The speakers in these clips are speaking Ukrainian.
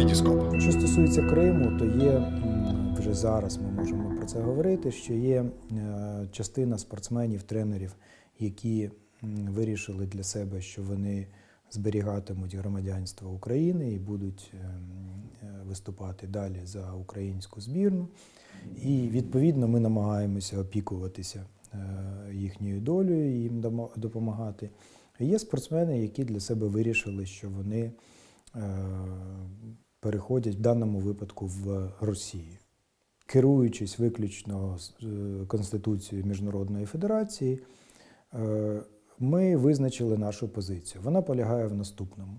Вітіскоп. Що стосується Криму, то є вже зараз ми можемо про це говорити. Що є е, частина спортсменів, тренерів, які вирішили для себе, що вони зберігатимуть громадянство України і будуть е, м, е, виступати далі за українську збірну. І відповідно ми намагаємося опікуватися е, їхньою долею, і їм допомагати. Є спортсмени, які для себе вирішили, що вони переходять в даному випадку в Росію. Керуючись виключно е, Конституцією Міжнародної Федерації, е, ми визначили нашу позицію. Вона полягає в наступному.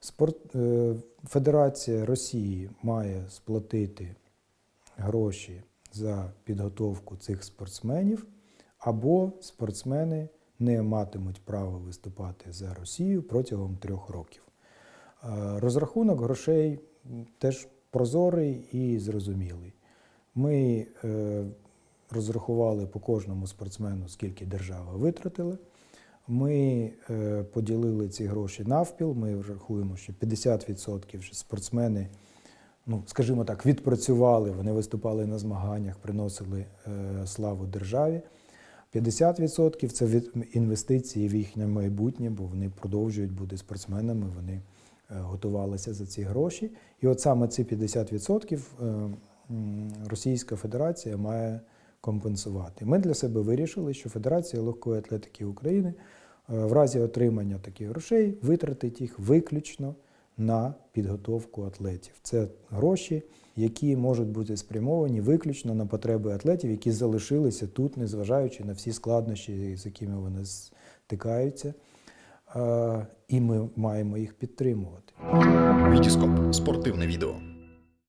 Спорт, е, Федерація Росії має сплатити гроші за підготовку цих спортсменів, або спортсмени не матимуть права виступати за Росію протягом трьох років. Розрахунок грошей теж прозорий і зрозумілий. Ми е, розрахували по кожному спортсмену, скільки держава витратила. Ми е, поділили ці гроші навпіл. Ми рахуємо, що 50% вже спортсмени, ну скажімо так, відпрацювали. Вони виступали на змаганнях, приносили е, славу державі. 50% це інвестиції в їхнє майбутнє, бо вони продовжують бути спортсменами, вони готувалися за ці гроші. І от саме ці 50% е, Російська Федерація має компенсувати. Ми для себе вирішили, що Федерація легкої атлетики України е, в разі отримання таких грошей витратить їх виключно на підготовку атлетів. Це гроші, які можуть бути спрямовані виключно на потреби атлетів, які залишилися тут, незважаючи на всі складнощі, з якими вони стикаються. Е, І ми маємо їх підтримувати. Вітіскоп. Спортивне відео.